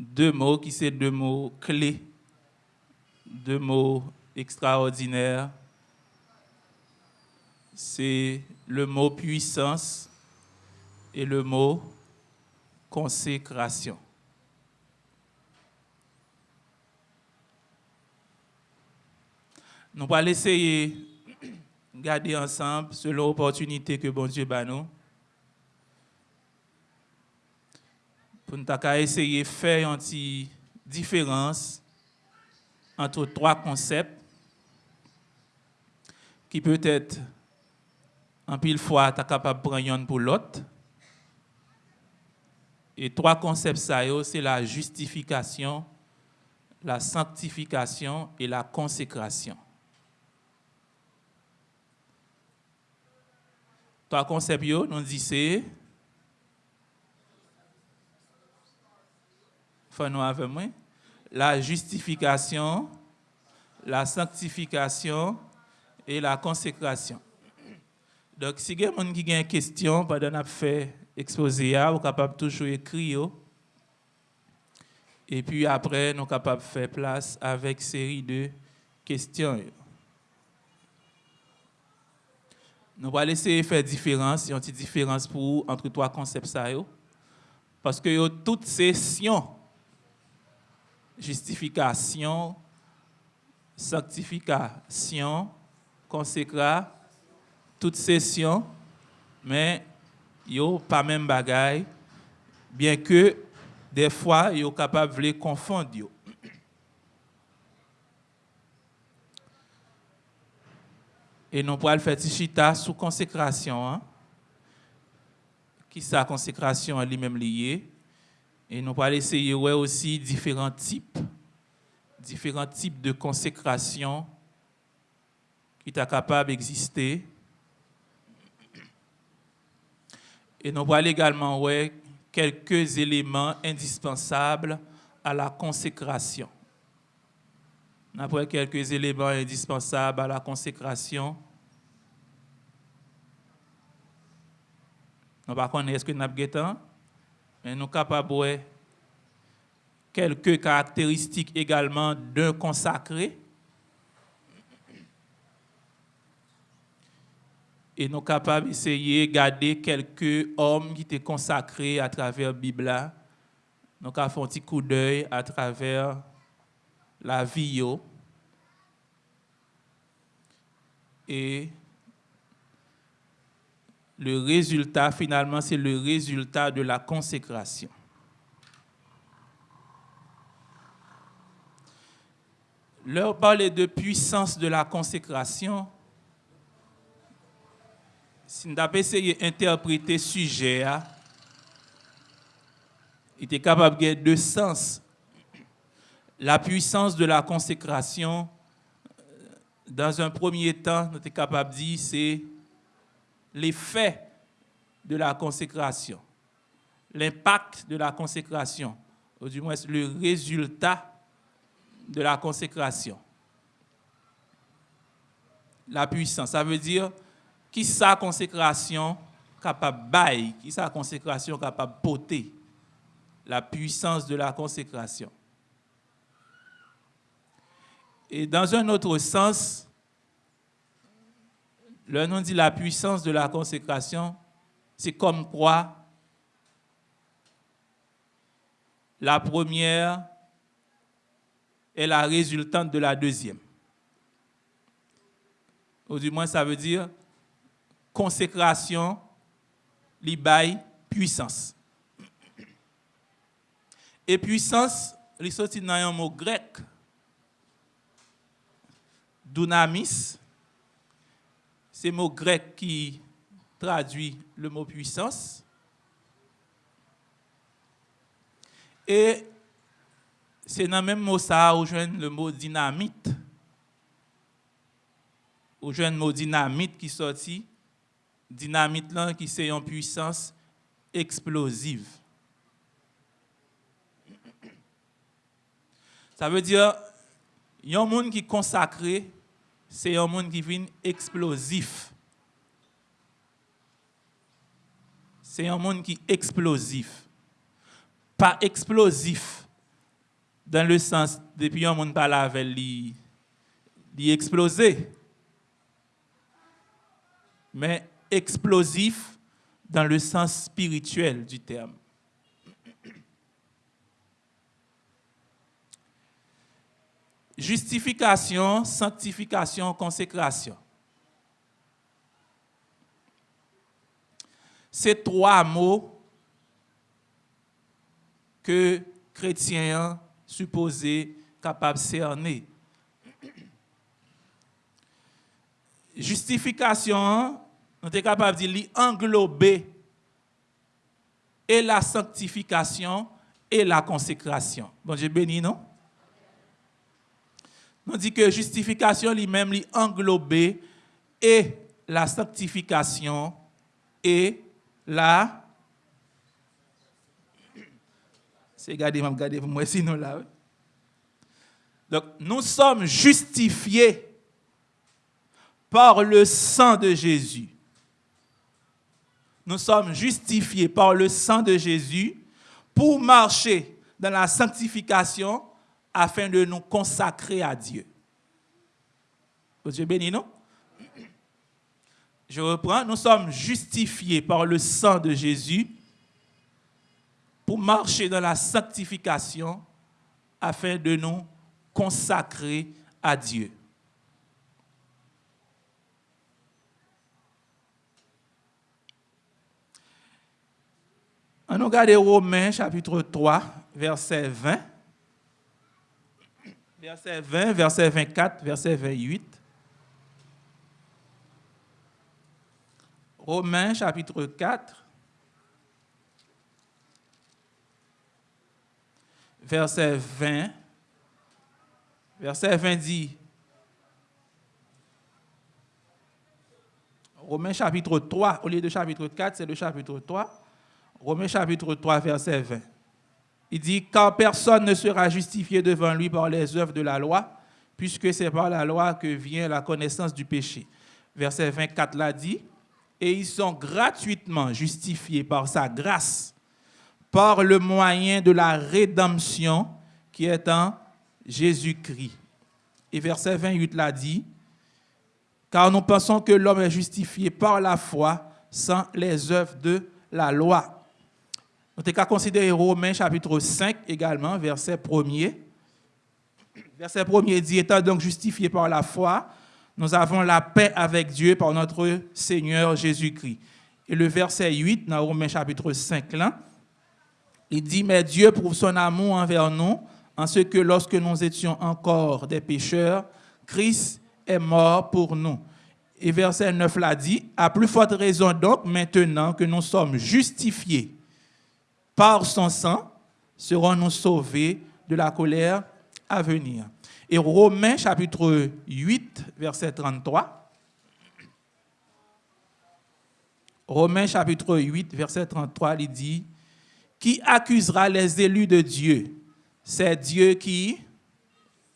deux mots qui sont deux mots clés, deux mots extraordinaires. C'est le mot puissance et le mot consécration. Nous allons essayer de garder ensemble selon l'opportunité que bon Dieu bat nous. Pour nous essayer de faire une différence entre trois concepts qui peut-être en pile fois tu capable de prendre pour l'autre. Et trois concepts c'est la justification, la sanctification et la consécration. Trois concepts, nous disons, la justification, la sanctification et la consécration. Donc, si vous avez une question pendant que fait exposé, vous êtes capable toujours écrire. Et puis après, nous sommes capables de faire place avec une série de questions. Nous allons essayer de faire différence, une différence pour entre trois concepts. Parce que toutes ces sessions, justification, sanctification, consécration, toutes sessions, mais a pas même bagaille, bien que des fois, yo capable de les confondre. Et nous pourrons faire chita sous consécration. Hein? Qui sa consécration lui-même liée. Et nous pourrons essayer aussi différents types, différents types de consécration qui sont capables d'exister. Et nous pourrons également ouais, quelques éléments indispensables à la consécration. Après quelques éléments indispensables à la consécration. Nous ne connaissons pas ce que nous avons mais nous sommes capables de quelques caractéristiques également d'un consacré. Et nous sommes capables d'essayer de garder quelques hommes qui étaient consacrés à travers la Bible. Nous avons fait un petit coup d'œil à travers la vie. Et le résultat, finalement, c'est le résultat de la consécration. Leur parler de puissance de la consécration, si nous avons essayé d'interpréter ce sujet, il était capable de deux sens la puissance de la consécration, euh, dans un premier temps, nous sommes capable de dire c'est l'effet de la consécration, l'impact de la consécration, ou du moins le résultat de la consécration. La puissance, ça veut dire qui sa consécration capable bailler, qui sa consécration capable porter, la puissance de la consécration. Et dans un autre sens, le nom dit la puissance de la consécration, c'est comme quoi la première est la résultante de la deuxième. Ou du moins, ça veut dire consécration, libaye, puissance. Et puissance, il sorti dans un mot grec Dunamis, c'est le mot grec qui traduit le mot puissance. Et c'est dans le même mot ça où le mot dynamite. Où le mot dynamite qui sorti. Dynamite là qui c'est une puissance explosive. Ça veut dire, il y a un monde qui consacré c'est un monde qui vient explosif. C'est un monde qui est explosif. Pas explosif dans le sens, depuis un monde parle avec lui, lui exploser. Mais explosif dans le sens spirituel du terme. Justification, sanctification, consécration. Ces trois mots que chrétiens supposés capables de cerner. Justification, on est capable de dire englober et la sanctification et la consécration. Bon Dieu béni, non? On dit que justification lui-même lui englober et la sanctification et la c'est garder garder pour moi sinon là. Donc nous sommes justifiés par le sang de Jésus. Nous sommes justifiés par le sang de Jésus pour marcher dans la sanctification afin de nous consacrer à Dieu. Dieu béni, non? Je reprends, nous sommes justifiés par le sang de Jésus pour marcher dans la sanctification afin de nous consacrer à Dieu. On regarde Romains chapitre 3, verset 20 verset 20, verset 24, verset 28. Romains chapitre 4, verset 20. Verset 20 dit, Romains chapitre 3, au lieu de chapitre 4, c'est le chapitre 3. Romains chapitre 3, verset 20. Il dit, car personne ne sera justifié devant lui par les œuvres de la loi, puisque c'est par la loi que vient la connaissance du péché. Verset 24 l'a dit, et ils sont gratuitement justifiés par sa grâce, par le moyen de la rédemption qui est en Jésus-Christ. Et verset 28 l'a dit, car nous pensons que l'homme est justifié par la foi sans les œuvres de la loi. On qu'à considérer Romains chapitre 5 également, verset 1er. Verset 1er dit, étant donc justifié par la foi, nous avons la paix avec Dieu par notre Seigneur Jésus-Christ. Et le verset 8, dans Romains chapitre 5, là, il dit, mais Dieu prouve son amour envers nous, en ce que lorsque nous étions encore des pécheurs, Christ est mort pour nous. Et verset 9 l'a dit, à plus forte raison donc, maintenant que nous sommes justifiés par son sang, serons-nous sauvés de la colère à venir. Et Romains chapitre 8, verset 33. Romains chapitre 8, verset 33, il dit, Qui accusera les élus de Dieu? C'est Dieu qui,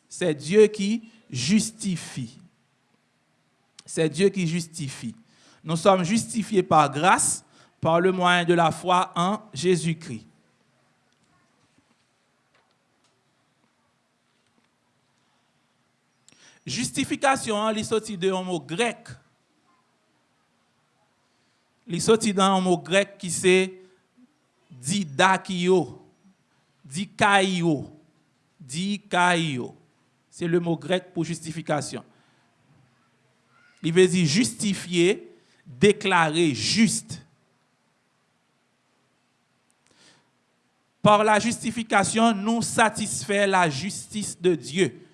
c'est Dieu qui justifie. C'est Dieu qui justifie. Nous sommes justifiés par grâce par le moyen de la foi en Jésus-Christ. Justification, hein, il sorti d'un mot grec. Il sorti d'un mot grec qui c'est didakio, dikaio, dikaio. C'est le mot grec pour justification. Il veut dire justifier, déclarer juste. Par la justification, nous satisfait la justice de Dieu.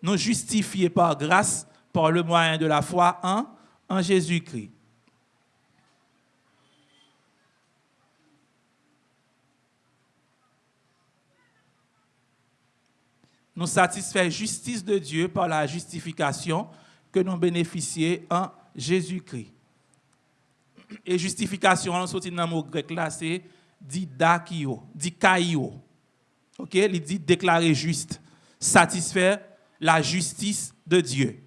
Nous justifiés par grâce, par le moyen de la foi en, Jésus-Christ. Nous satisfait justice de Dieu par la justification que nous bénéficions en Jésus-Christ. Et justification, on sortit dans le mot grec là, c'est dit dakio, dit kaio. OK, il dit déclarer juste, satisfaire la justice de Dieu.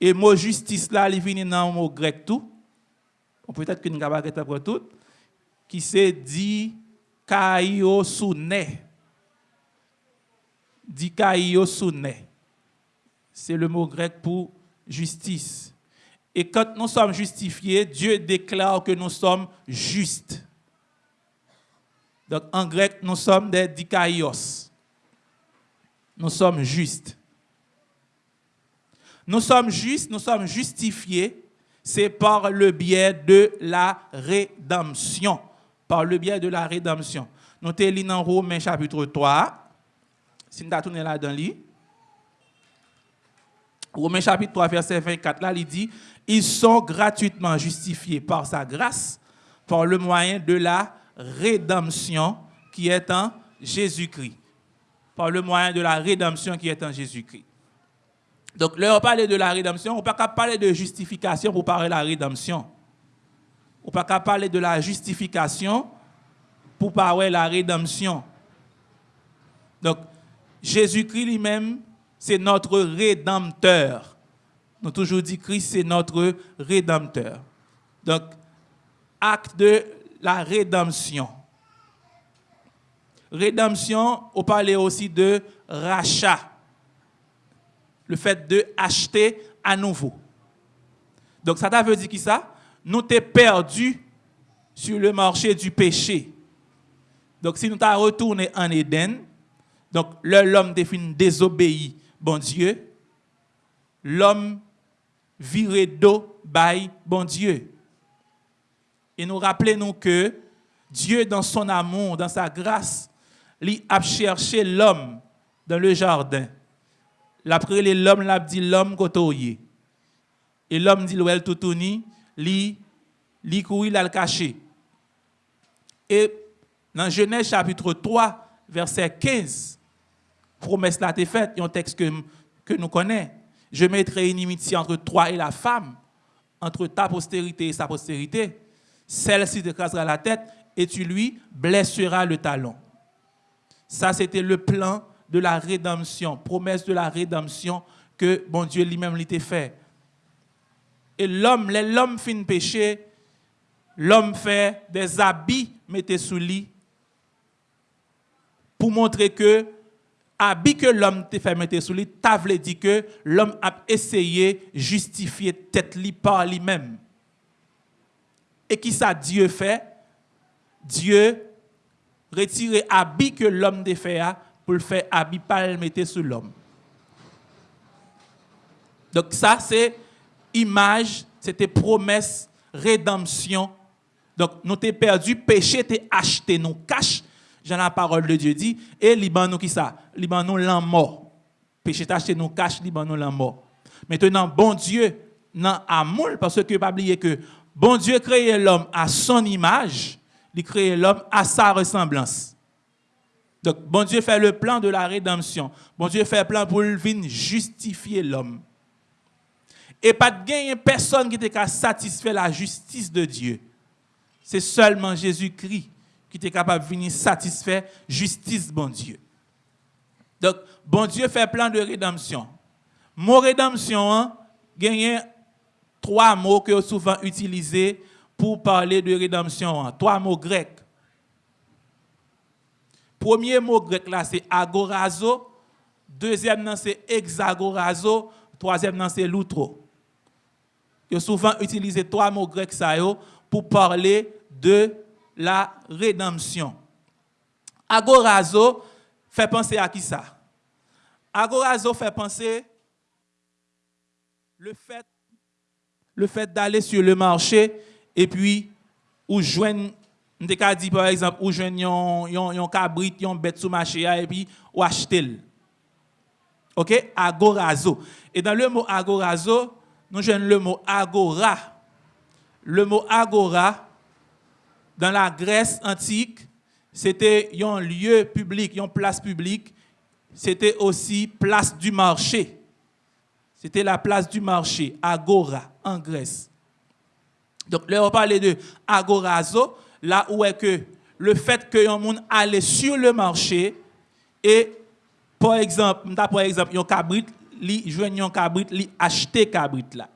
Et mot justice là, il vient dans mot grec tout. Peut-être que nous avons pas tout qui c'est dit kaio soune. dikaiosune. C'est le mot grec pour justice. Et quand nous sommes justifiés, Dieu déclare que nous sommes justes. Donc en grec, nous sommes des dikaios. Nous sommes justes. Nous sommes justes, nous sommes justifiés, c'est par le biais de la rédemption. Par le biais de la rédemption. Nous sommes dans Romains chapitre 3. Si nous tourner là dans lit. Romains chapitre 3, verset 24, là, il dit, ils sont gratuitement justifiés par sa grâce, par le moyen de la rédemption qui est en Jésus-Christ. Par le moyen de la rédemption qui est en Jésus-Christ. Donc, là, on parle de la rédemption, on ne peut pas parler de justification pour parler de la rédemption. On ne peut pas parler de la justification pour parler de la rédemption. Donc, Jésus-Christ lui-même, c'est notre rédempteur. Nous avons toujours dit Christ, c'est notre rédempteur. Donc, acte de la rédemption. Rédemption, on parlait aussi de rachat. Le fait de acheter à nouveau. Donc, ça veut dire qui ça? Nous t'es perdu sur le marché du péché. Donc, si nous t'avons retourné en Éden, donc l'homme définit désobéi, bon Dieu, l'homme viré d'eau, by bon Dieu. Et nous rappelons que Dieu, dans son amour, dans sa grâce, il a cherché l'homme dans le jardin. L'après l'homme l'a dit l'homme côtoyé. Et l'homme dit l'ouel toutouni, li li couru l'a caché. Et dans Genèse chapitre 3 verset 15 promesse là est faite, un texte que que nous connaissons. Je mettrai une inimitié entre toi et la femme, entre ta postérité et sa postérité. Celle-ci te crasera la tête et tu lui blesseras le talon. Ça, c'était le plan de la rédemption, promesse de la rédemption que bon Dieu lui-même l'était fait. Et l'homme, l'homme fin péché, l'homme fait des habits, mettez sous lit, pour montrer que habit que l'homme te fait mettre sous lui, t'as dit que l'homme a essayé justifier tête li par lui-même. Et qui ça Dieu fait? Dieu retire habit que l'homme te fait pour le faire habit pas le mettre sur l'homme. Donc ça c'est image, c'était promesse, rédemption. Donc nous t'es perdu, péché t'es acheté, nous cache Jean la parole de Dieu dit, et Liban qui ça? Liban nous mort. Péché taché nous cache, Liban nous mort. Maintenant, bon Dieu, dans amour, parce que pas oublier que bon Dieu créé l'homme à son image, il crée l'homme à sa ressemblance. Donc, bon Dieu fait le plan de la rédemption. Bon Dieu fait le plan pour justifier l'homme. Et pas de gagner personne qui était satisfait la justice de Dieu. C'est seulement Jésus-Christ qui était capable de venir satisfaire justice, bon Dieu. Donc, bon Dieu fait plein de rédemption. Mot rédemption, hein, gagne trois mots que souvent utilisés pour parler de rédemption. Hein. Trois mots grecs. Premier mot grec là, c'est agorazo. Deuxième, c'est hexagorazo. Troisième, c'est loutro. Il souvent utilisé trois mots grecs pour parler de la rédemption. Agorazo fait penser à qui ça? Agorazo fait penser le fait, le fait d'aller sur le marché et puis ou joindre on dit par exemple, ou joindre yon, cabrit, yon bête sous marché et puis ou acheter. OK? Agorazo. Et dans le mot agorazo, nous joignons le mot agora. Le mot agora dans la Grèce antique, c'était un lieu public, une place publique. C'était aussi place du marché. C'était la place du marché, Agora, en Grèce. Donc là, on parlait de agorazo, là où est que le fait que un monde allait sur le marché et, par exemple, par exemple, un cabrit, li joignent un cabrit, li acheter cabrit là.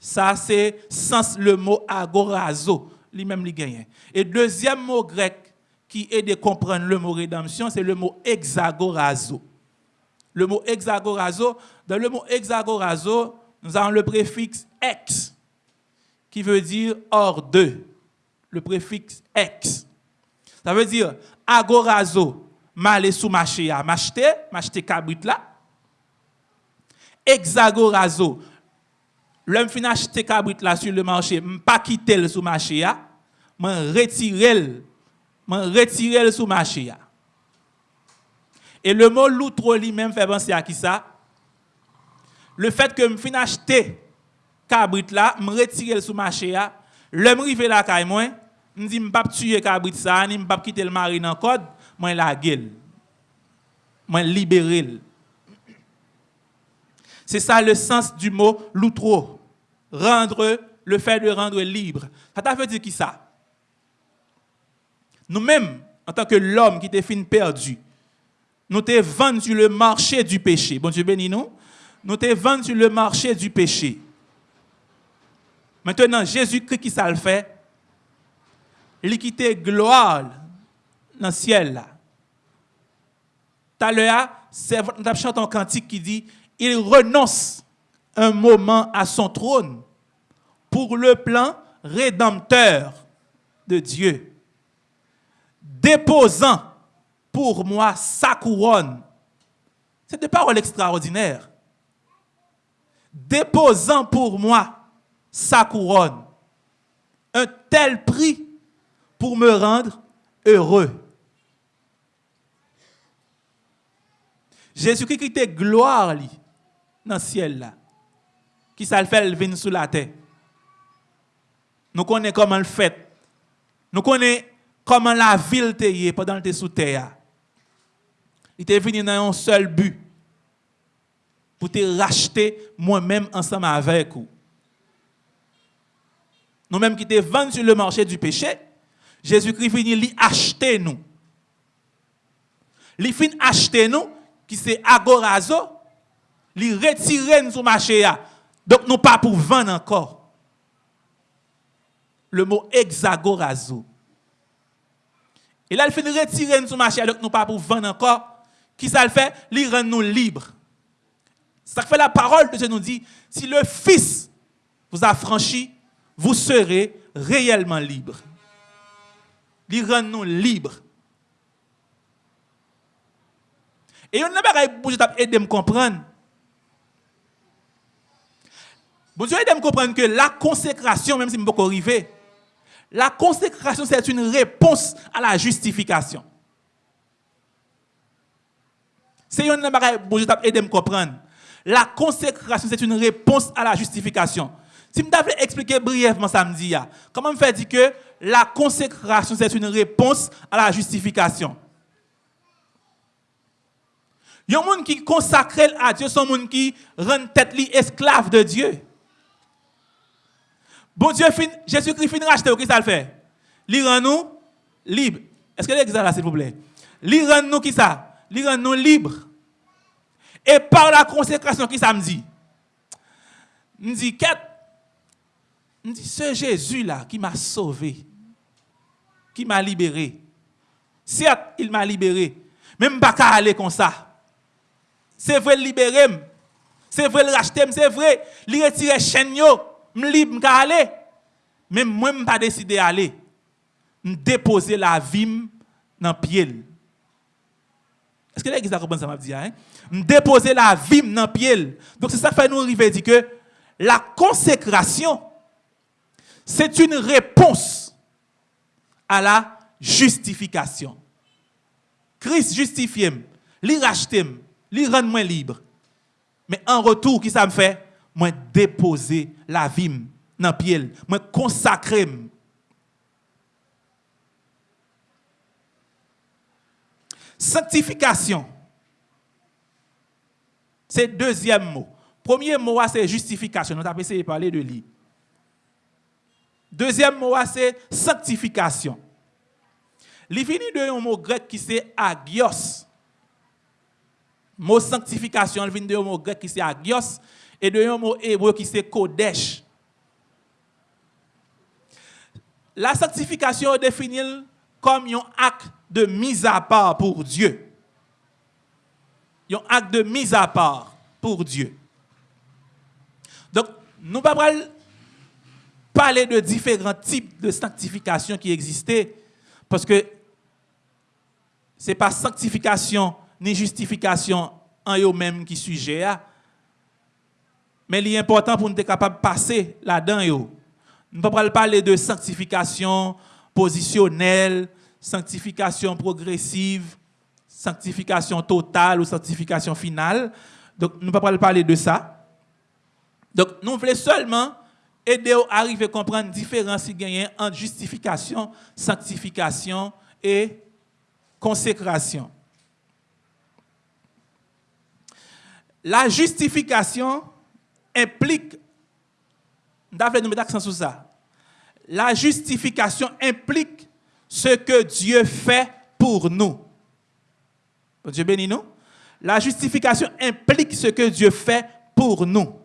Ça, c'est sens le mot agorazo lui-même lui gagne. Et deuxième mot grec qui aide à comprendre le mot rédemption, c'est le mot hexagorazo. Le mot hexagorazo, dans le mot hexagorazo, nous avons le préfixe ex, qui veut dire hors de. Le préfixe ex. Ça veut dire agorazo, m'aller sous marché à m'acheter, m'acheter cabrit là. Hexagorazo, l'homme fin acheter cabrit là sur le marché, pas quitter le sous marché à, m'en retirer, m'en retirer sous marché à. Et le mot loutro lui-même fait penser à qui ça? Le fait que je fin acheter cabrit là, me retirer sous marché à, l'homme rive là caille moi, me dit pas tuer cabrit ça, ni pas quitter le mari dans code, moi la gueule. Moi libérer. C'est ça le sens du mot loutro. Rendre, le fait de rendre libre. Ça t'a fait dire qui ça? Nous-mêmes, en tant que l'homme qui était fin perdu, nous t'es vendu le marché du péché. Bon Dieu bénis nous. Nous t'es vendu sur le marché du péché. Maintenant, Jésus-Christ qui ça le fait, il quitté gloire dans le ciel là. Tout à l'heure, nous chanté un cantique qui dit il renonce un moment à son trône pour le plan rédempteur de Dieu, déposant pour moi sa couronne. C'est des paroles extraordinaires. Déposant pour moi sa couronne. Un tel prix pour me rendre heureux. Jésus-Christ était gloire dans le ciel là. Qui ça le fait venir sous la terre. Nous connaissons comment le fait. Nous connaissons comment la ville était pendant que sous terre. Il était venu dans un seul but. Pour te racheter moi-même ensemble avec vous. Nous-mêmes qui étions vendus sur le marché du péché, Jésus-Christ venu acheter nous. Il fin acheter nous, qui c'est agorazo, il retire nous sur marché. Donc nous pas pour vendre encore. Le mot hexagorazo. Et là, il fait retirer nous sur marché, donc nous pas pour vendre encore. Qui ça le fait? Il rend nous libres. Ça fait la parole de Dieu nous dit, si le Fils vous a franchi, vous serez réellement libres. Il rend nous libres. Et on n'a pas aider à comprendre. Bon Dieu aide à comprendre que la consécration, même si je ne peux pas arriver, la consécration, c'est une réponse à la justification. C'est un bagage bon Dieu aider à me comprendre. La consécration, c'est une réponse à la justification. Si je devais expliquer brièvement samedi, comment me fait dire que la consécration, c'est une réponse à la justification? Il y a un monde qui consacre à Dieu, son monde qui rend tête esclave de Dieu. Bon Dieu, Jésus-Christ finit racheter, qu'est-ce qu'il fait? Il rend nous libres. Est-ce que l'exemple là, s'il vous plaît? Il rend nous qui ça? Il rend nous libres. Et par la consécration, qui ça me dit? Me dit, qu'est me dit, ce Jésus-là qui m'a sauvé, qui m'a libéré. Certes, il m'a libéré, même pas qu'à aller comme ça. C'est vrai le libérer, c'est vrai le racheter, c'est vrai, le retirer chaîne yo, me libre aller. Mais moi je pas décidé d'aller. Me déposer la vie dans pied. Est-ce que l'église a compris ça m'a dit hein? Déposer la vie dans pied. Donc c'est ça qui fait nous arriver que la consécration c'est une réponse à la justification. Christ justifie, lui rachète, lui rend moi libre. Mais en retour, qui ça me fait? Moi déposer la vie dans pied, moi consacrer. Sanctification. C'est le deuxième mot. Premier mot, c'est justification. Nous avons essayé de parler de lui. Deuxième mot, c'est sanctification. Il vient de un mot grec qui c'est agios. Mot sanctification, il vient de un mot grec qui c'est agios et de un mot hébreu qui c'est kodesh. La sanctification est définie comme un acte de mise à part pour Dieu. un acte de mise à part pour Dieu. Donc, nous ne pouvons pas parler de différents types de sanctification qui existaient, parce que ce n'est pas sanctification ni justification en eux-mêmes qui sujet. Mais il est important pour nous être capable de passer là-dedans. Nous ne pouvons pas parler de sanctification positionnelle, sanctification progressive, sanctification totale ou sanctification finale. Donc, nous ne pouvons pas parler de ça. Donc, nous voulons seulement aider à arriver à comprendre la différence qu'il entre justification, sanctification et consécration. La justification implique, nous mettre sur ça. La justification implique ce que Dieu fait pour nous. Dieu bénit nous. La justification implique ce que Dieu fait pour nous.